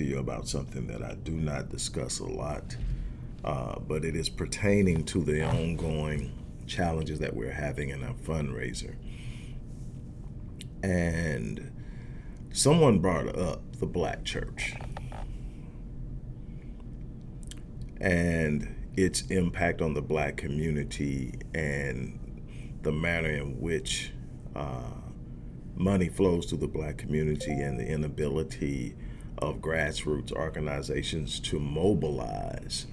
to you about something that I do not discuss a lot, uh, but it is pertaining to the ongoing challenges that we're having in our fundraiser. And someone brought up the black church and its impact on the black community and the manner in which uh, money flows to the black community and the inability of grassroots organizations to mobilize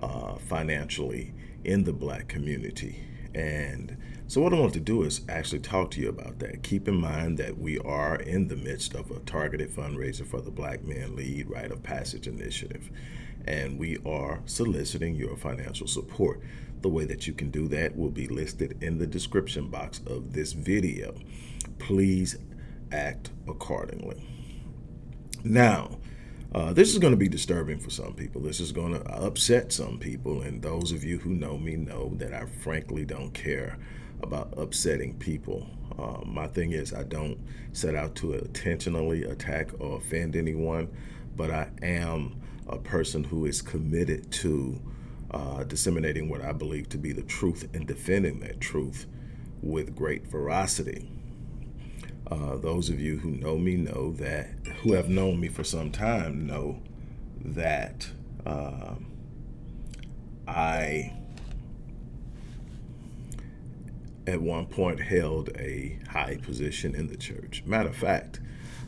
uh, financially in the black community. And so what I want to do is actually talk to you about that. Keep in mind that we are in the midst of a targeted fundraiser for the Black Men Lead Rite of Passage Initiative. And we are soliciting your financial support. The way that you can do that will be listed in the description box of this video. Please act accordingly. Now, uh, this is going to be disturbing for some people. This is going to upset some people. And those of you who know me know that I frankly don't care about upsetting people. Uh, my thing is, I don't set out to intentionally attack or offend anyone, but I am a person who is committed to uh, disseminating what I believe to be the truth and defending that truth with great veracity. Uh, those of you who know me know that, who have known me for some time know that uh, I, at one point, held a high position in the church. Matter of fact,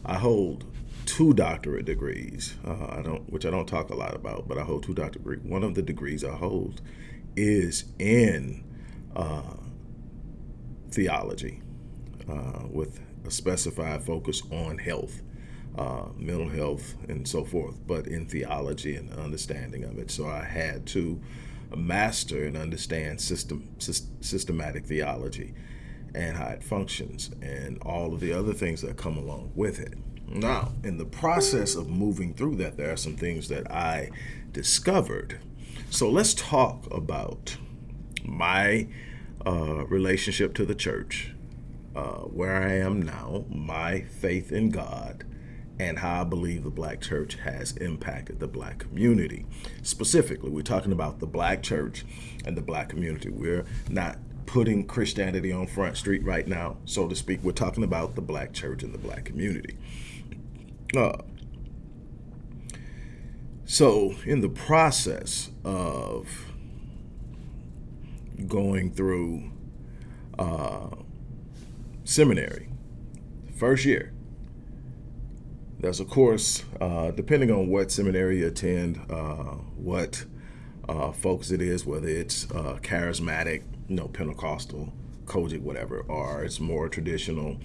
I hold two doctorate degrees. Uh, I don't, which I don't talk a lot about, but I hold two doctorate degrees. One of the degrees I hold is in uh, theology, uh, with a specified focus on health, uh, mental health, and so forth, but in theology and understanding of it. So I had to master and understand system, systematic theology and how it functions and all of the other things that come along with it. Now, in the process of moving through that, there are some things that I discovered. So let's talk about my uh, relationship to the church uh, where I am now, my faith in God, and how I believe the black church has impacted the black community. Specifically, we're talking about the black church and the black community. We're not putting Christianity on Front Street right now, so to speak. We're talking about the black church and the black community. Uh, so, in the process of going through uh, seminary, first year. There's a course, uh, depending on what seminary you attend, uh, what uh, focus it is, whether it's uh, charismatic, you know, Pentecostal, COGIC, whatever, or it's more traditional,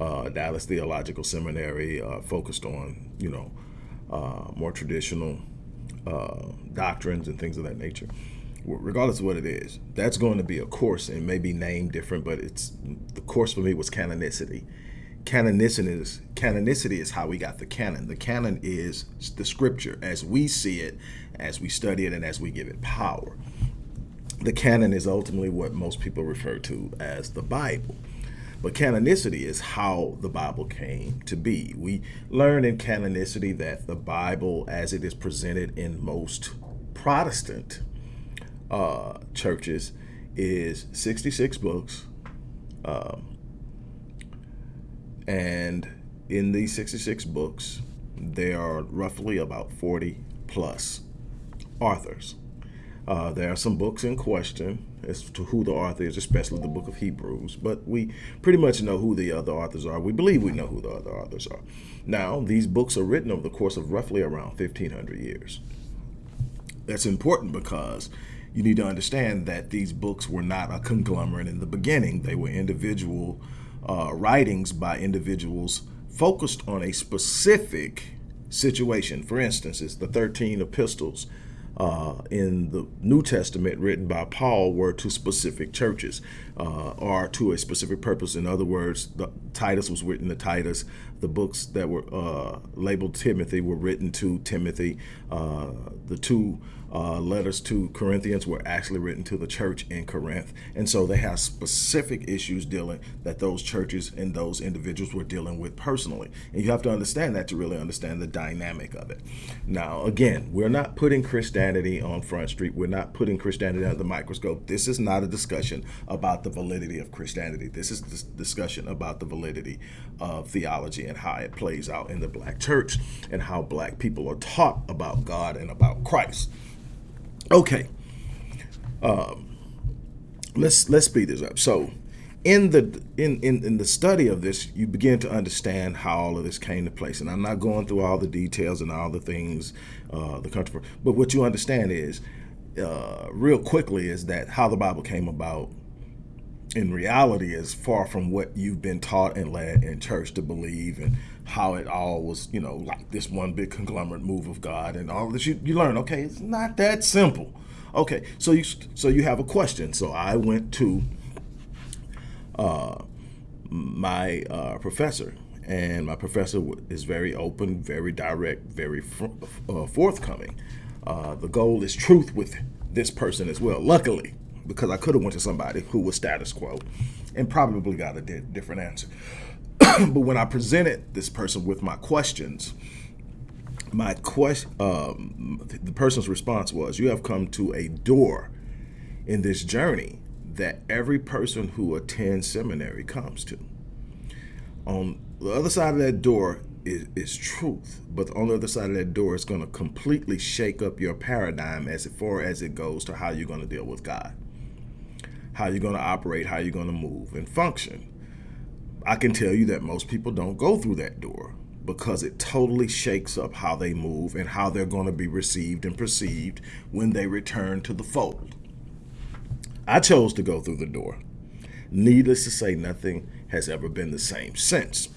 uh, Dallas Theological Seminary, uh, focused on, you know, more traditional doctrines and things of that nature regardless of what it is, that's going to be a course and may be named different, but it's the course for me was canonicity. Canonicity is, canonicity is how we got the canon. The canon is the scripture as we see it, as we study it, and as we give it power. The canon is ultimately what most people refer to as the Bible. But canonicity is how the Bible came to be. We learn in canonicity that the Bible, as it is presented in most Protestant uh, churches is 66 books. Um, and in these 66 books, there are roughly about 40 plus authors. Uh, there are some books in question as to who the author is, especially the book of Hebrews, but we pretty much know who the other authors are. We believe we know who the other authors are. Now, these books are written over the course of roughly around 1,500 years. That's important because you need to understand that these books were not a conglomerate in the beginning. They were individual uh, writings by individuals focused on a specific situation. For instance, it's the 13 epistles uh, in the New Testament written by Paul were to specific churches uh, or to a specific purpose. In other words, the, Titus was written to Titus, the books that were uh, labeled Timothy were written to Timothy. Uh, the two uh, letters to Corinthians were actually written to the church in Corinth. And so they have specific issues dealing that those churches and those individuals were dealing with personally. And you have to understand that to really understand the dynamic of it. Now, again, we're not putting Christianity on Front Street. We're not putting Christianity under the microscope. This is not a discussion about the validity of Christianity. This is a discussion about the validity of theology and how it plays out in the black church and how black people are taught about God and about Christ. Okay. Um, let's let's speed this up. So, in the in, in in the study of this, you begin to understand how all of this came to place. And I'm not going through all the details and all the things, uh, the country, but what you understand is, uh, real quickly, is that how the Bible came about. In reality, is far from what you've been taught and led in church to believe, and how it all was, you know, like this one big conglomerate move of God and all this. You, you learn, okay, it's not that simple. Okay, so you so you have a question. So I went to uh, my uh, professor, and my professor is very open, very direct, very uh, forthcoming. Uh, the goal is truth with this person as well. Luckily, because I could have went to somebody who was status quo, and probably got a di different answer. but when I presented this person with my questions, my question, um, the person's response was, "You have come to a door in this journey that every person who attends seminary comes to. On the other side of that door is, is truth, but on the other side of that door is going to completely shake up your paradigm as far as it goes to how you're going to deal with God, how you're going to operate, how you're going to move and function." I can tell you that most people don't go through that door because it totally shakes up how they move and how they're going to be received and perceived when they return to the fold. I chose to go through the door. Needless to say, nothing has ever been the same since.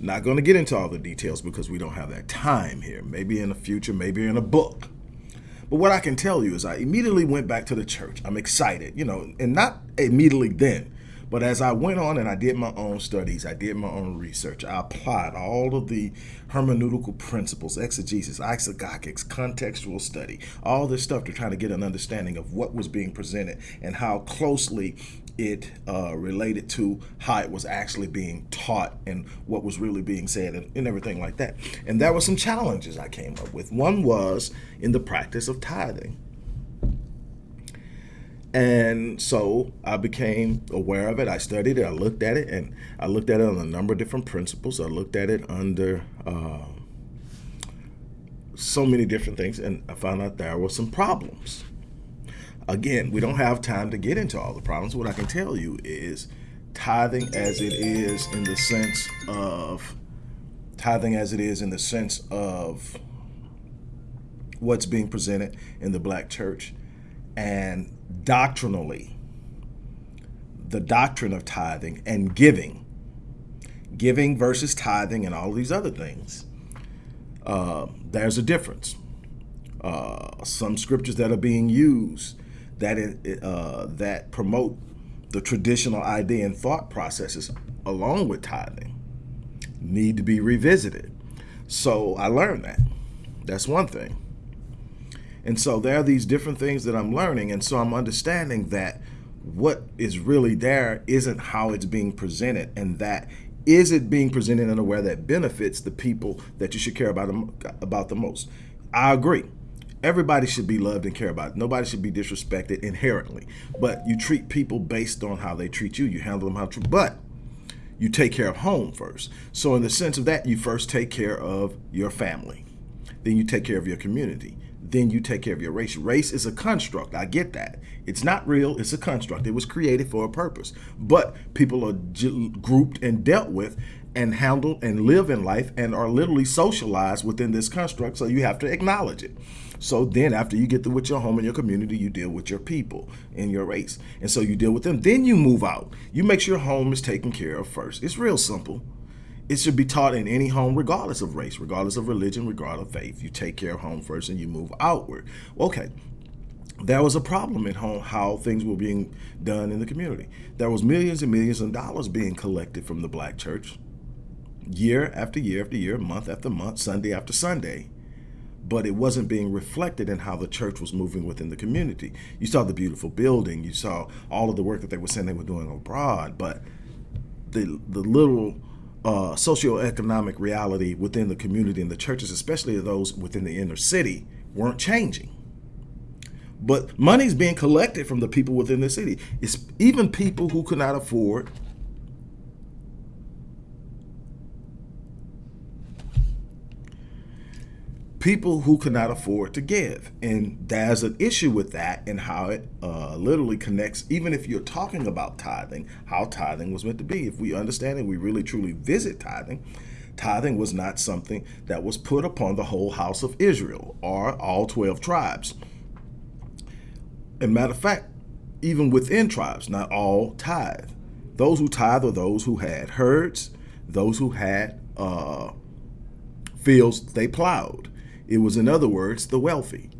Not going to get into all the details because we don't have that time here. Maybe in the future, maybe in a book. But what I can tell you is I immediately went back to the church. I'm excited, you know, and not immediately then, but as I went on and I did my own studies, I did my own research, I applied all of the hermeneutical principles, exegesis, isagogics, contextual study, all this stuff to try to get an understanding of what was being presented and how closely it uh, related to how it was actually being taught and what was really being said and, and everything like that. And there were some challenges I came up with. One was in the practice of tithing. And so I became aware of it. I studied it. I looked at it, and I looked at it on a number of different principles. I looked at it under uh, so many different things, and I found out there were some problems. Again, we don't have time to get into all the problems. What I can tell you is tithing as it is in the sense of tithing as it is in the sense of what's being presented in the black church and doctrinally, the doctrine of tithing and giving, giving versus tithing and all these other things, uh, there's a difference. Uh, some scriptures that are being used that uh, that promote the traditional idea and thought processes along with tithing need to be revisited. So I learned that. That's one thing. And so there are these different things that I'm learning. And so I'm understanding that what is really there isn't how it's being presented and that is it being presented in a way that benefits the people that you should care about about the most. I agree. Everybody should be loved and cared about. Nobody should be disrespected inherently. But you treat people based on how they treat you. You handle them how to. But you take care of home first. So in the sense of that, you first take care of your family. Then you take care of your community then you take care of your race. Race is a construct. I get that. It's not real. It's a construct. It was created for a purpose. But people are grouped and dealt with and handled and live in life and are literally socialized within this construct. So you have to acknowledge it. So then after you get through with your home and your community, you deal with your people in your race. And so you deal with them. Then you move out. You make sure your home is taken care of first. It's real simple. It should be taught in any home, regardless of race, regardless of religion, regardless of faith. You take care of home first and you move outward. Okay, there was a problem at home how things were being done in the community. There was millions and millions of dollars being collected from the black church. year after year after year, month after month, Sunday after Sunday. But it wasn't being reflected in how the church was moving within the community. You saw the beautiful building, you saw all of the work that they were saying they were doing abroad, but the the little uh, socioeconomic reality within the community and the churches, especially those within the inner city, weren't changing. But money's being collected from the people within the city. It's even people who could not afford people who cannot afford to give. And there's an issue with that and how it uh, literally connects, even if you're talking about tithing, how tithing was meant to be. If we understand it, we really truly visit tithing, tithing was not something that was put upon the whole house of Israel or all 12 tribes. And matter of fact, even within tribes, not all tithe. Those who tithe are those who had herds, those who had uh, fields they plowed. It was, in other words, the wealthy.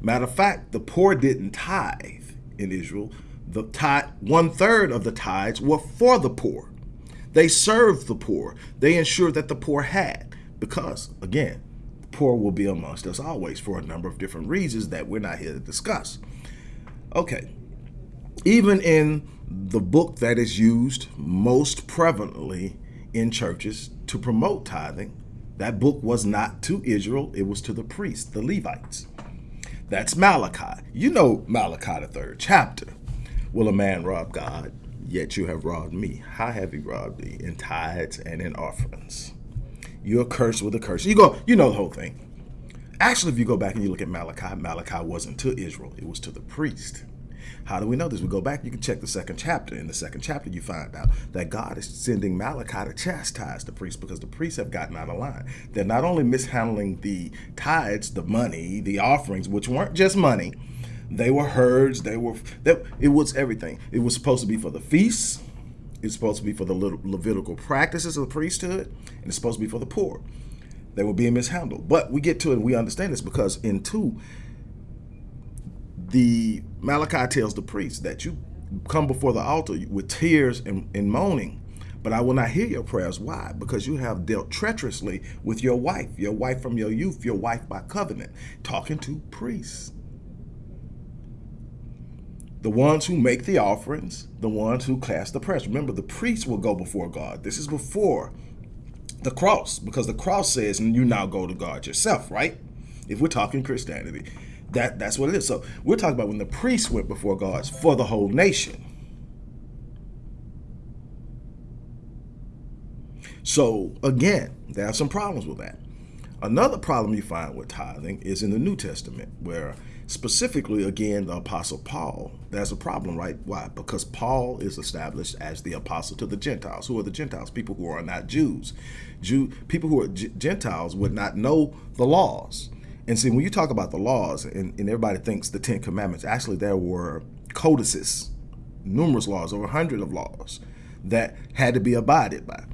Matter of fact, the poor didn't tithe in Israel. The tithe, one third of the tithes were for the poor. They served the poor. They ensured that the poor had, because again, the poor will be amongst us always for a number of different reasons that we're not here to discuss. Okay, even in the book that is used most prevalently in churches to promote tithing, that book was not to Israel, it was to the priests, the Levites. That's Malachi. You know Malachi, the third chapter. Will a man rob God? Yet you have robbed me. How have you robbed thee? In tithes and in offerings. You're cursed with a curse. You go, you know the whole thing. Actually, if you go back and you look at Malachi, Malachi wasn't to Israel, it was to the priest. How do we know this? We go back, you can check the second chapter. In the second chapter, you find out that God is sending Malachi to chastise the priests because the priests have gotten out of line. They're not only mishandling the tithes, the money, the offerings, which weren't just money, they were herds, they were, they, it was everything. It was supposed to be for the feasts, it's supposed to be for the Levitical practices of the priesthood, and it's supposed to be for the poor. They were being mishandled. But we get to it we understand this because in 2, the Malachi tells the priest that you come before the altar with tears and, and moaning, but I will not hear your prayers. Why? Because you have dealt treacherously with your wife, your wife from your youth, your wife by covenant, talking to priests. The ones who make the offerings, the ones who cast the prayers. Remember, the priests will go before God. This is before the cross, because the cross says, and you now go to God yourself, right? If we're talking Christianity. That that's what it is. So we're talking about when the priests went before God for the whole nation. So again, there are some problems with that. Another problem you find with tithing is in the New Testament, where specifically, again, the Apostle Paul, there's a problem, right? Why? Because Paul is established as the apostle to the Gentiles. Who are the Gentiles? People who are not Jews. Jew people who are Gentiles would not know the laws. And see, when you talk about the laws, and, and everybody thinks the Ten Commandments, actually there were codices, numerous laws, over a hundred of laws that had to be abided by.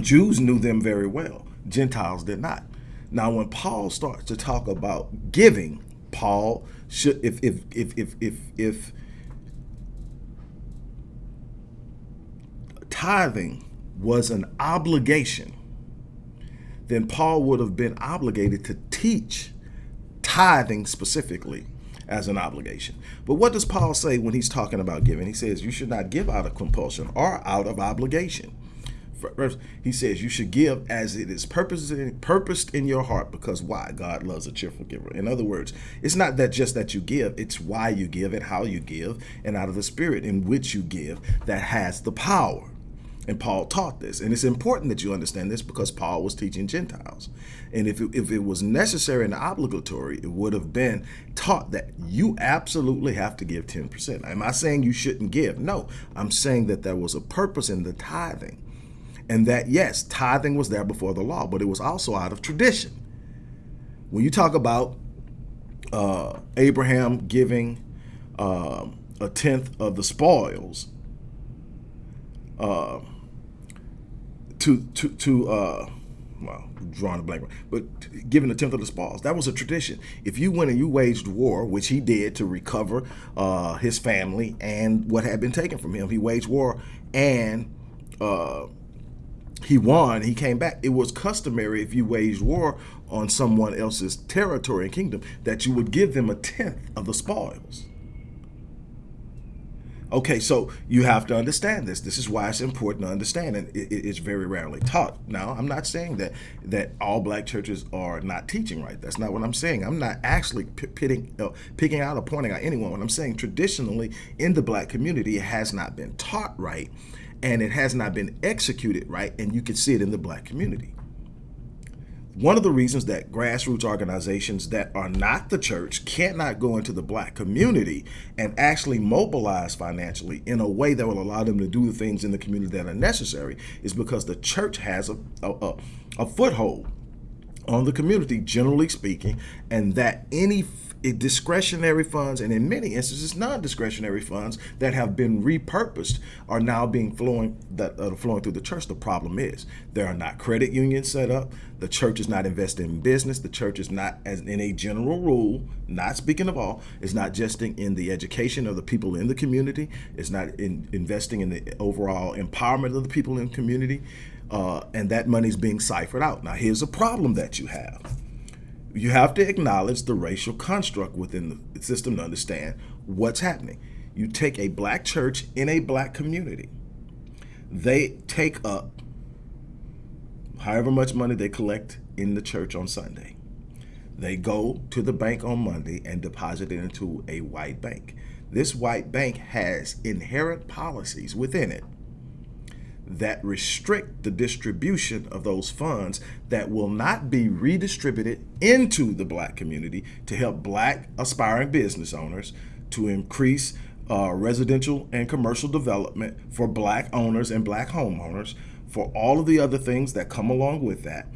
Jews knew them very well. Gentiles did not. Now, when Paul starts to talk about giving, Paul should, if if if if if, if tithing was an obligation then Paul would have been obligated to teach tithing specifically as an obligation. But what does Paul say when he's talking about giving? He says you should not give out of compulsion or out of obligation. First, he says you should give as it is purposed in, purposed in your heart because why? God loves a cheerful giver. In other words, it's not that just that you give, it's why you give and how you give and out of the spirit in which you give that has the power. And Paul taught this. And it's important that you understand this because Paul was teaching Gentiles. And if it, if it was necessary and obligatory, it would have been taught that you absolutely have to give 10%. Am I saying you shouldn't give? No, I'm saying that there was a purpose in the tithing. And that, yes, tithing was there before the law, but it was also out of tradition. When you talk about uh, Abraham giving uh, a tenth of the spoils, uh, to to to uh, well, drawing a blank, but giving a tenth of the spoils. That was a tradition. If you went and you waged war, which he did to recover uh, his family and what had been taken from him, he waged war and uh, he won, he came back. It was customary if you waged war on someone else's territory and kingdom that you would give them a tenth of the spoils. Okay, so you have to understand this. This is why it's important to understand, and it, it's very rarely taught. Now, I'm not saying that that all black churches are not teaching right. That's not what I'm saying. I'm not actually pitting, uh, picking out or pointing out anyone. What I'm saying, traditionally in the black community, it has not been taught right, and it has not been executed right, and you can see it in the black community one of the reasons that grassroots organizations that are not the church cannot go into the black community and actually mobilize financially in a way that will allow them to do the things in the community that are necessary is because the church has a, a, a foothold on the community, generally speaking, and that any discretionary funds and in many instances non-discretionary funds that have been repurposed are now being flowing that are flowing through the church. The problem is there are not credit unions set up. The church is not investing in business. The church is not as in a general rule not speaking of all is not just in the education of the people in the community it's not in investing in the overall empowerment of the people in the community uh, and that money is being ciphered out. Now here's a problem that you have you have to acknowledge the racial construct within the system to understand what's happening. You take a black church in a black community. They take up however much money they collect in the church on Sunday. They go to the bank on Monday and deposit it into a white bank. This white bank has inherent policies within it that restrict the distribution of those funds that will not be redistributed into the black community to help black aspiring business owners to increase uh, residential and commercial development for black owners and black homeowners for all of the other things that come along with that.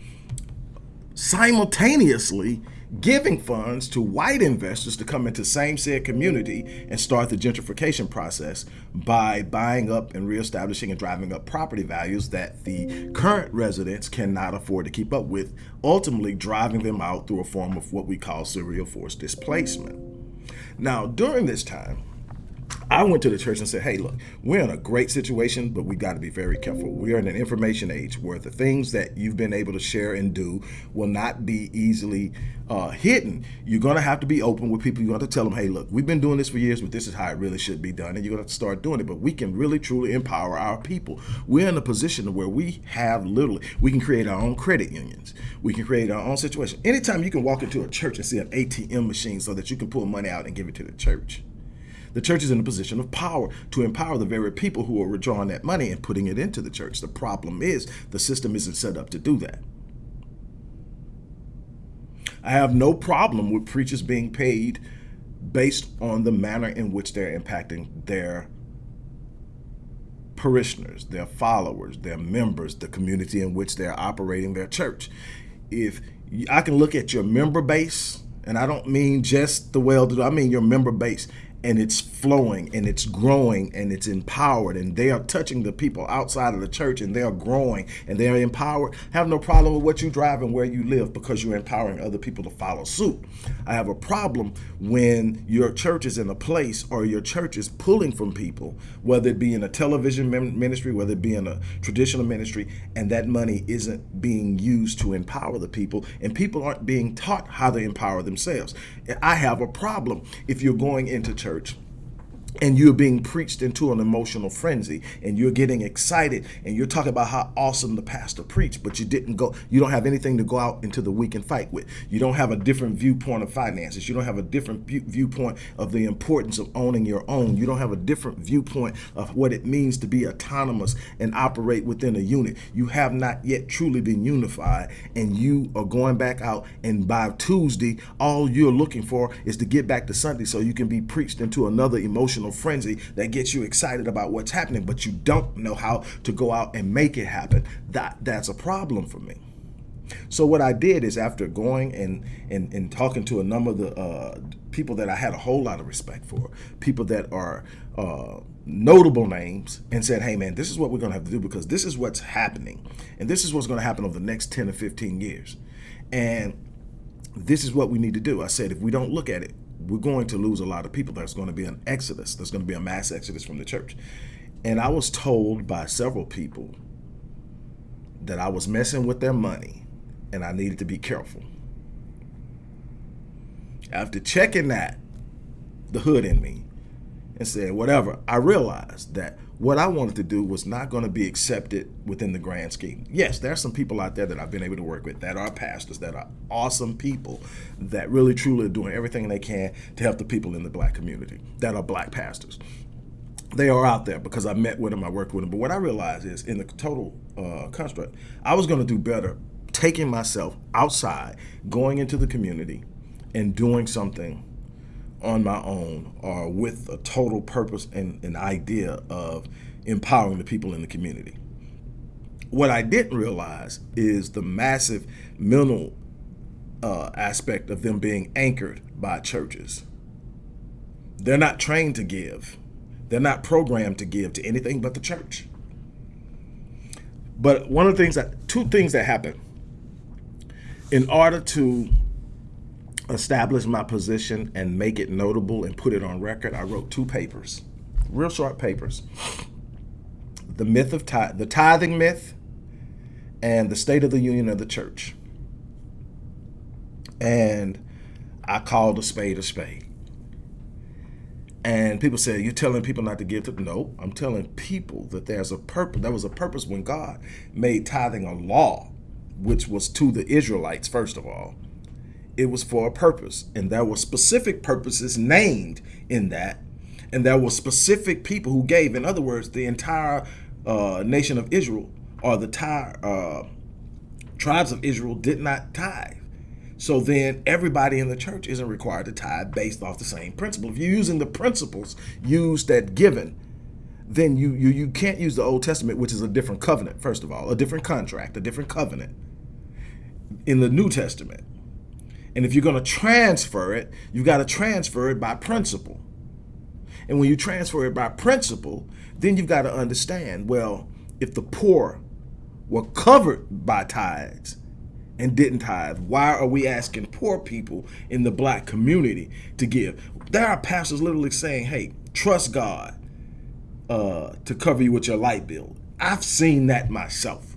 Simultaneously giving funds to white investors to come into same said community and start the gentrification process by buying up and reestablishing and driving up property values that the current residents cannot afford to keep up with, ultimately driving them out through a form of what we call serial forced displacement. Now, during this time, I went to the church and said, hey, look, we're in a great situation, but we got to be very careful. We are in an information age where the things that you've been able to share and do will not be easily uh, hidden. You're going to have to be open with people. You're going to tell them, hey, look, we've been doing this for years, but this is how it really should be done. And you're going to start doing it. But we can really, truly empower our people. We're in a position where we have literally, we can create our own credit unions. We can create our own situation. Anytime you can walk into a church and see an ATM machine so that you can pull money out and give it to the church the church is in a position of power to empower the very people who are withdrawing that money and putting it into the church. The problem is the system isn't set up to do that. I have no problem with preachers being paid based on the manner in which they're impacting their parishioners, their followers, their members, the community in which they're operating their church. If I can look at your member base, and I don't mean just the well-to-do, I mean your member base, and it's flowing and it's growing and it's empowered and they are touching the people outside of the church and they are growing and they are empowered. Have no problem with what you drive and where you live because you're empowering other people to follow suit. I have a problem when your church is in a place or your church is pulling from people whether it be in a television ministry whether it be in a traditional ministry and that money isn't being used to empower the people and people aren't being taught how to empower themselves. I have a problem if you're going into church church and you're being preached into an emotional frenzy and you're getting excited and you're talking about how awesome the pastor preached but you didn't go you don't have anything to go out into the week and fight with. You don't have a different viewpoint of finances. You don't have a different viewpoint of the importance of owning your own. You don't have a different viewpoint of what it means to be autonomous and operate within a unit. You have not yet truly been unified and you are going back out and by Tuesday all you're looking for is to get back to Sunday so you can be preached into another emotional emotional frenzy that gets you excited about what's happening, but you don't know how to go out and make it happen. That That's a problem for me. So what I did is after going and, and, and talking to a number of the uh, people that I had a whole lot of respect for, people that are uh, notable names and said, hey man, this is what we're gonna have to do because this is what's happening. And this is what's gonna happen over the next 10 or 15 years. And this is what we need to do. I said, if we don't look at it, we're going to lose a lot of people. There's going to be an exodus. There's going to be a mass exodus from the church. And I was told by several people that I was messing with their money and I needed to be careful. After checking that, the hood in me, and saying whatever, I realized that what I wanted to do was not going to be accepted within the grand scheme. Yes, there are some people out there that I've been able to work with that are pastors, that are awesome people, that really truly are doing everything they can to help the people in the black community, that are black pastors. They are out there because I met with them, I worked with them. But what I realized is in the total uh, construct, I was going to do better taking myself outside, going into the community, and doing something on my own or with a total purpose and an idea of empowering the people in the community. What I didn't realize is the massive mental uh, aspect of them being anchored by churches. They're not trained to give. They're not programmed to give to anything but the church. But one of the things that, two things that happen in order to establish my position and make it notable and put it on record, I wrote two papers, real short papers. The myth of tithe, the tithing myth, and the state of the union of the church. And I called a spade a spade. And people say, you're telling people not to give to no, I'm telling people that there's a purpose. There was a purpose when God made tithing a law, which was to the Israelites, first of all it was for a purpose. And there were specific purposes named in that. And there were specific people who gave. In other words, the entire uh, nation of Israel or the entire uh, tribes of Israel did not tithe. So then everybody in the church isn't required to tithe based off the same principle. If you're using the principles used at given, then you, you, you can't use the Old Testament, which is a different covenant, first of all, a different contract, a different covenant in the New Testament. And if you're going to transfer it, you've got to transfer it by principle. And when you transfer it by principle, then you've got to understand, well, if the poor were covered by tithes and didn't tithe, why are we asking poor people in the black community to give? There are pastors literally saying, hey, trust God uh, to cover you with your light bill. I've seen that myself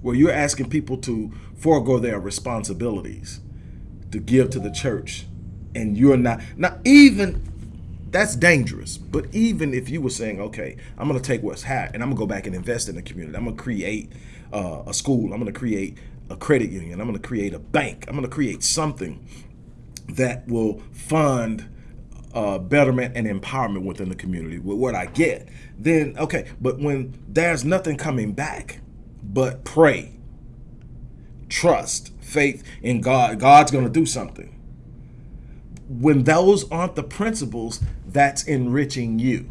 where you're asking people to forego their responsibilities to give to the church. And you're not not even that's dangerous but even if you were saying okay i'm going to take what's hot and i'm going to go back and invest in the community. I'm going to create uh, a school. I'm going to create a credit union. I'm going to create a bank. I'm going to create something that will fund uh, betterment and empowerment within the community with what i get. Then okay but when there's nothing coming back but pray, trust, faith in God. God's going to do something. When those aren't the principles, that's enriching you.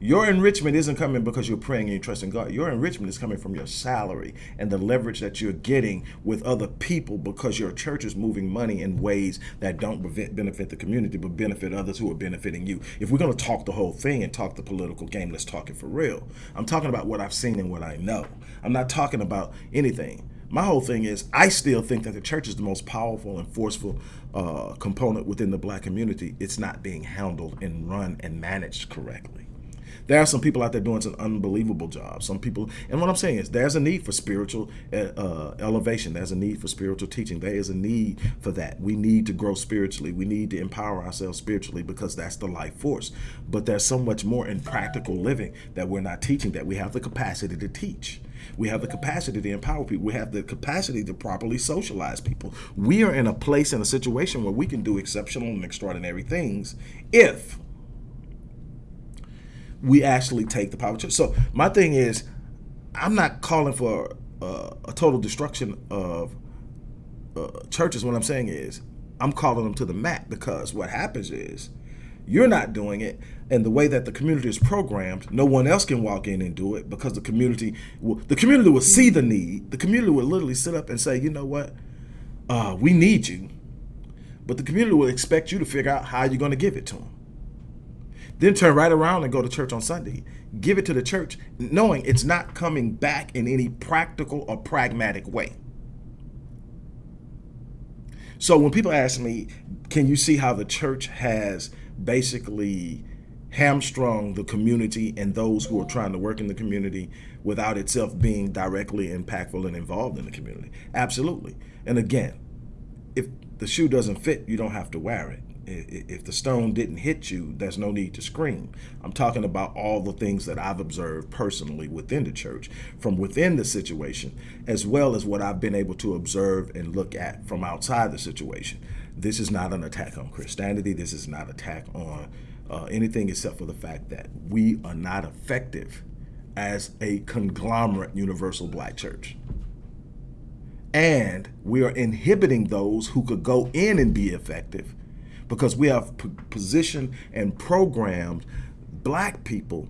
Your enrichment isn't coming because you're praying and you trust in God. Your enrichment is coming from your salary and the leverage that you're getting with other people because your church is moving money in ways that don't benefit the community but benefit others who are benefiting you. If we're going to talk the whole thing and talk the political game, let's talk it for real. I'm talking about what I've seen and what I know. I'm not talking about anything. My whole thing is I still think that the church is the most powerful and forceful uh, component within the black community. It's not being handled and run and managed correctly. There are some people out there doing some unbelievable jobs. Some people, and what I'm saying is there's a need for spiritual uh, uh, elevation. There's a need for spiritual teaching. There is a need for that. We need to grow spiritually. We need to empower ourselves spiritually because that's the life force. But there's so much more in practical living that we're not teaching that we have the capacity to teach. We have the capacity to empower people. We have the capacity to properly socialize people. We are in a place in a situation where we can do exceptional and extraordinary things if we actually take the power. Church. So my thing is, I'm not calling for uh, a total destruction of uh, churches. What I'm saying is, I'm calling them to the mat because what happens is, you're not doing it, and the way that the community is programmed, no one else can walk in and do it because the community, will, the community will see the need. The community will literally sit up and say, you know what, uh, we need you, but the community will expect you to figure out how you're going to give it to them. Then turn right around and go to church on Sunday. Give it to the church, knowing it's not coming back in any practical or pragmatic way. So when people ask me, can you see how the church has basically hamstrung the community and those who are trying to work in the community without itself being directly impactful and involved in the community. Absolutely. And again, if the shoe doesn't fit, you don't have to wear it. If the stone didn't hit you, there's no need to scream. I'm talking about all the things that I've observed personally within the church, from within the situation, as well as what I've been able to observe and look at from outside the situation. This is not an attack on Christianity. This is not an attack on uh, anything except for the fact that we are not effective as a conglomerate universal black church. And we are inhibiting those who could go in and be effective because we have positioned and programmed black people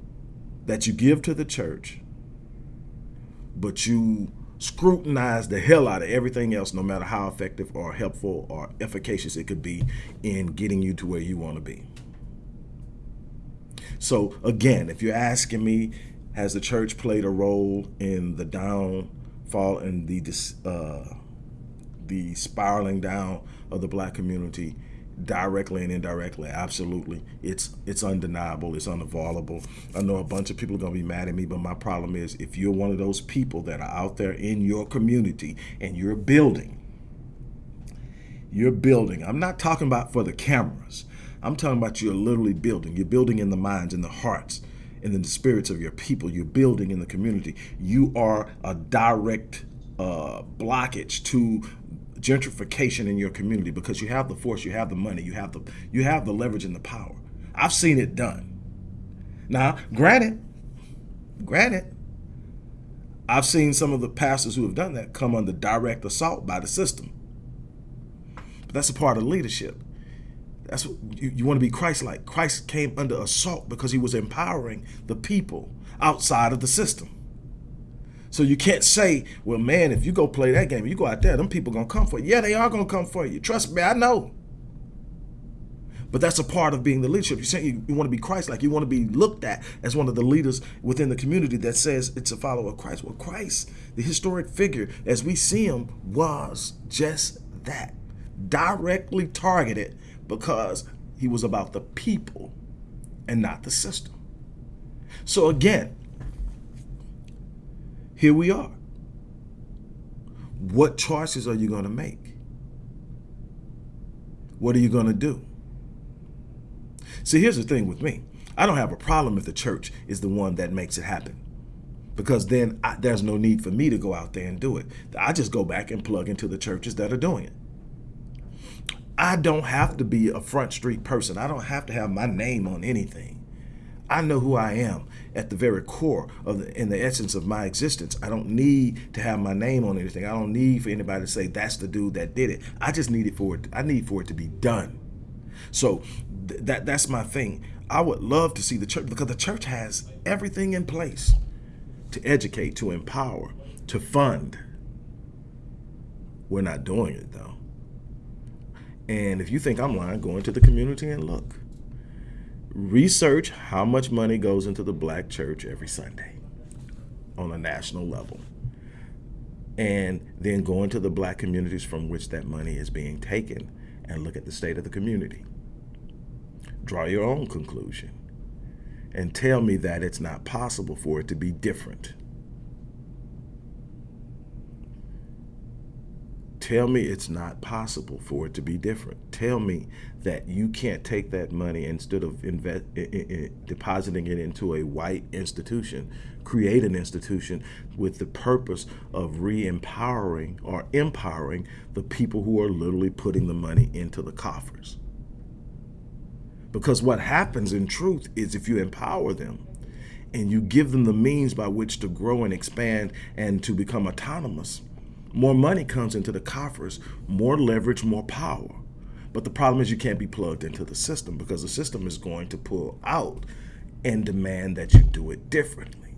that you give to the church, but you scrutinize the hell out of everything else, no matter how effective or helpful or efficacious it could be in getting you to where you want to be. So again, if you're asking me, has the church played a role in the downfall and the uh, the spiraling down of the black community? directly and indirectly? Absolutely. It's it's undeniable. It's unavoidable. I know a bunch of people are going to be mad at me but my problem is if you're one of those people that are out there in your community and you're building you're building i'm not talking about for the cameras I'm talking about you're literally building. You're building in the minds and the hearts and in the spirits of your people. You're building in the community. You are a direct uh, blockage to gentrification in your community because you have the force, you have the money, you have the you have the leverage and the power. I've seen it done. Now, granted, granted, I've seen some of the pastors who have done that come under direct assault by the system. But that's a part of leadership. That's what you, you want to be Christ-like. Christ came under assault because he was empowering the people outside of the system. So you can't say, well, man, if you go play that game, you go out there, them people gonna come for you. Yeah, they are gonna come for you. Trust me, I know. But that's a part of being the leadership. You say you, you want to be Christ-like. You want to be looked at as one of the leaders within the community that says it's a follower of Christ. Well, Christ, the historic figure, as we see him, was just that. Directly targeted because he was about the people and not the system. So again, here we are. What choices are you going to make? What are you going to do? See, here's the thing with me. I don't have a problem if the church is the one that makes it happen because then I, there's no need for me to go out there and do it. I just go back and plug into the churches that are doing it. I don't have to be a front street person. I don't have to have my name on anything. I know who I am at the very core of the, in the essence of my existence. I don't need to have my name on anything. I don't need for anybody to say that's the dude that did it. I just need it for it. I need for it to be done. So th that that's my thing. I would love to see the church because the church has everything in place to educate, to empower, to fund. We're not doing it though. And if you think I'm lying, go into the community and look. Research how much money goes into the black church every Sunday on a national level. And then go into the black communities from which that money is being taken and look at the state of the community. Draw your own conclusion and tell me that it's not possible for it to be different. Tell me it's not possible for it to be different. Tell me that you can't take that money instead of invest, depositing it into a white institution, create an institution with the purpose of re-empowering or empowering the people who are literally putting the money into the coffers. Because what happens in truth is if you empower them and you give them the means by which to grow and expand and to become autonomous, more money comes into the coffers, more leverage, more power. But the problem is you can't be plugged into the system because the system is going to pull out and demand that you do it differently.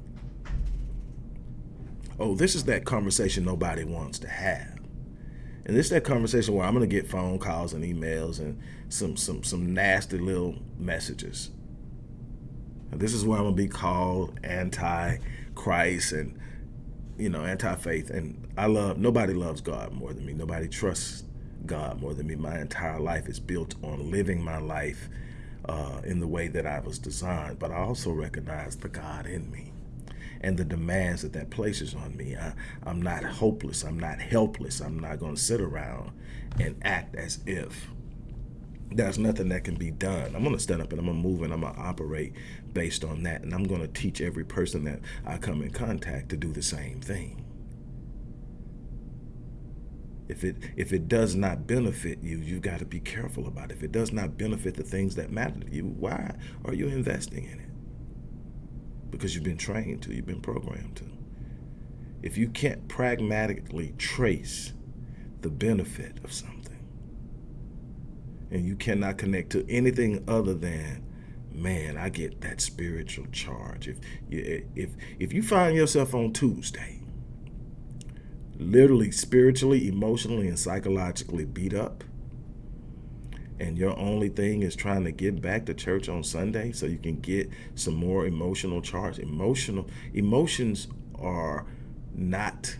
Oh, this is that conversation nobody wants to have. And this is that conversation where I'm going to get phone calls and emails and some some some nasty little messages. And this is where I'm going to be called anti-Christ and you know, anti-faith. And I love, nobody loves God more than me. Nobody trusts God more than me. My entire life is built on living my life uh, in the way that I was designed, but I also recognize the God in me and the demands that that places on me. I, am not hopeless. I'm not helpless. I'm not going to sit around and act as if there's nothing that can be done. I'm going to stand up and I'm to move and I'm to operate based on that. And I'm going to teach every person that I come in contact to do the same thing. If it if it does not benefit you, you've got to be careful about it. If it does not benefit the things that matter to you, why are you investing in it? Because you've been trained to, you've been programmed to. If you can't pragmatically trace the benefit of something, and you cannot connect to anything other than man i get that spiritual charge. If you eh, if if you find yourself on tuesday literally spiritually emotionally and psychologically beat up and your only thing is trying to get back to church on sunday so you can get some more emotional charge emotional emotions are not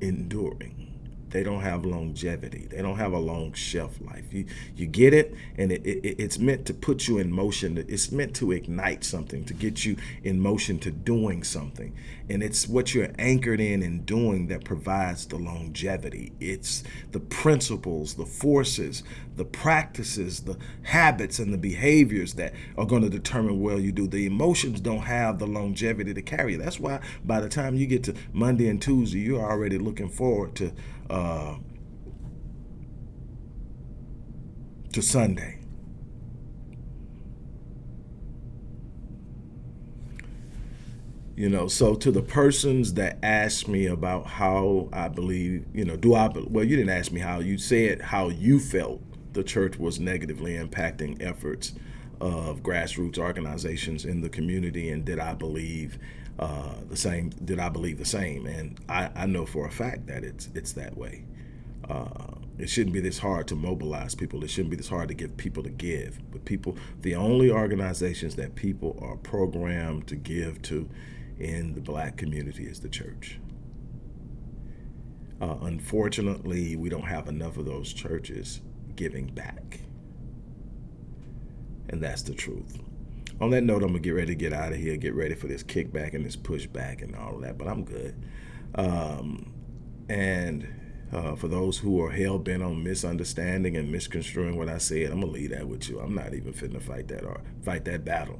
enduring they don't have longevity. They don't have a long shelf life. You you get it, and it, it, it's meant to put you in motion. It's meant to ignite something, to get you in motion to doing something. And it's what you're anchored in and doing that provides the longevity. It's the principles, the forces, the practices, the habits, and the behaviors that are going to determine well you do. The emotions don't have the longevity to carry. That's why by the time you get to Monday and Tuesday, you're already looking forward to uh, to Sunday. You know, so to the persons that asked me about how I believe, you know, do I, well, you didn't ask me how, you said how you felt the church was negatively impacting efforts of grassroots organizations in the community and did I believe uh, the same did I believe the same. And I, I know for a fact that it's it's that way. Uh, it shouldn't be this hard to mobilize people. It shouldn't be this hard to get people to give. But people the only organizations that people are programmed to give to in the black community is the church. Uh, unfortunately we don't have enough of those churches giving back. And that's the truth. On that note, I'm gonna get ready to get out of here, get ready for this kickback and this pushback and all of that, but I'm good. Um, and uh, for those who are hell bent on misunderstanding and misconstruing what I said, I'm gonna leave that with you. I'm not even fitting to fight that or fight that battle.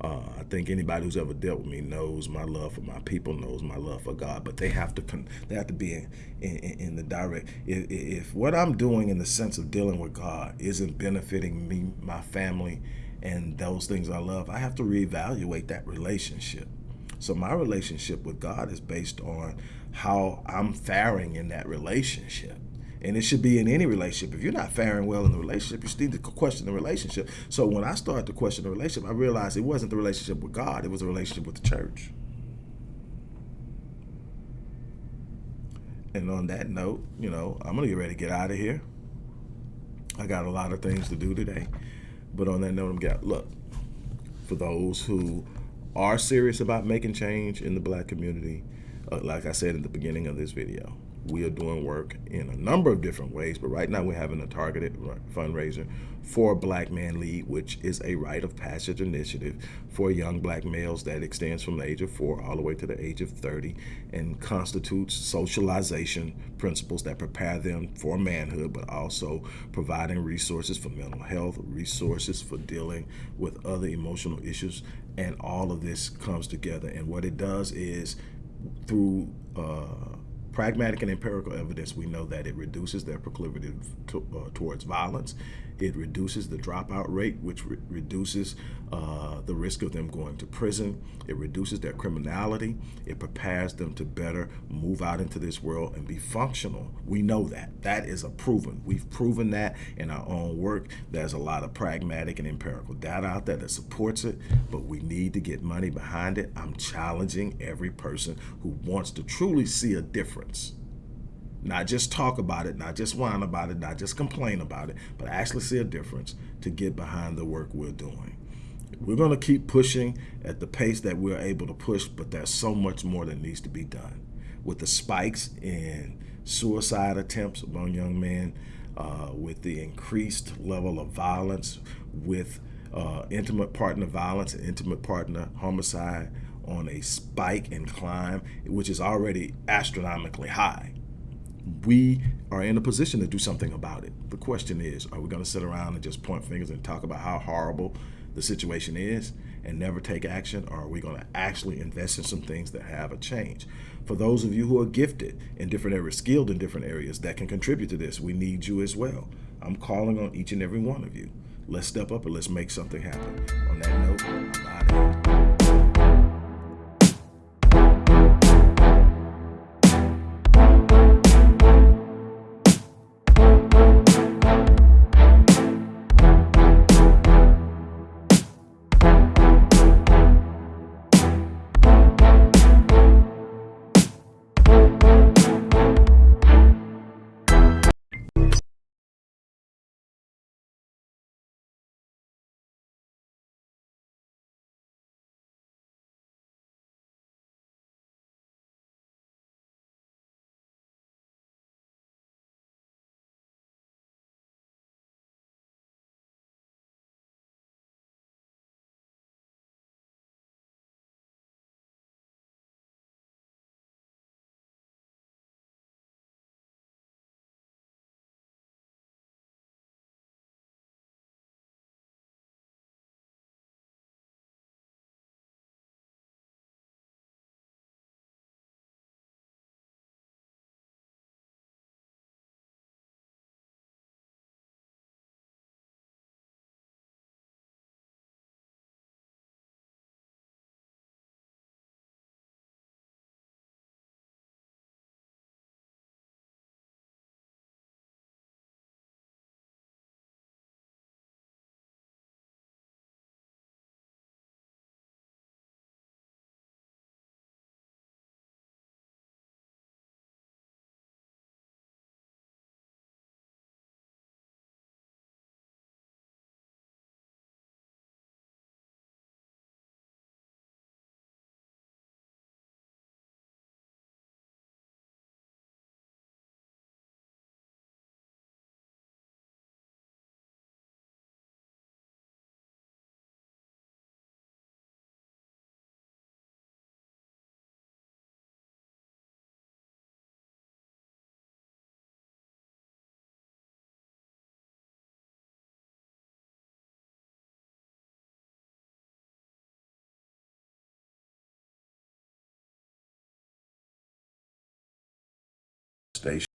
Uh, I think anybody who's ever dealt with me knows my love for my people, knows my love for God. But they have to they have to be in, in, in the direct. If, if, what I'm doing in the sense of dealing with God isn't benefiting me, my family, and those things I love, I have to reevaluate that relationship. So my relationship with God is based on how I'm faring in that relationship. And it should be in any relationship. If you're not faring well in the relationship, you still need to question the relationship. So when I started to question the relationship, I realized it wasn't the relationship with God, it was a relationship with the church. And on that note, you know, I'm going to get ready to get out of here. I got a lot of things to do today. But on that note, I'm got look, for those who are serious about making change in the black community, uh, like I said in the beginning of this video, we are doing work in a number of different ways, but right now we're having a targeted fundraiser for Black Man Lead, which is a rite of passage initiative for young black males that extends from the age of four all the way to the age of 30 and constitutes socialization principles that prepare them for manhood, but also providing resources for mental health, resources for dealing with other emotional issues, and all of this comes together. And what it does is through uh, pragmatic and empirical evidence, we know that it reduces their proclivity to, uh, towards violence. It reduces the dropout rate, which re reduces uh, the risk of them going to prison. It reduces their criminality. It prepares them to better move out into this world and be functional. We know that. That is a proven. We've proven that in our own work. There's a lot of pragmatic and empirical data out there that supports it, but we need to get money behind it. I'm challenging every person who wants to truly see a difference not just talk about it, not just whine about it, not just complain about it, but actually see a difference to get behind the work we're doing. We're going to keep pushing at the pace that we're able to push, but there's so much more that needs to be done. With the spikes in suicide attempts among young men, uh, with the increased level of violence, with uh, intimate partner violence and intimate partner homicide on a spike and climb, which is already astronomically high. We are in a position to do something about it. The question is, are we going to sit around and just point fingers and talk about how horrible the situation is and never take action, or are we going to actually invest in some things that have a change? For those of you who are gifted in different areas, skilled in different areas that can contribute to this, we need you as well. I'm calling on each and every one of you. Let's step up and let's make something happen. On that note, I'm out of here. Station.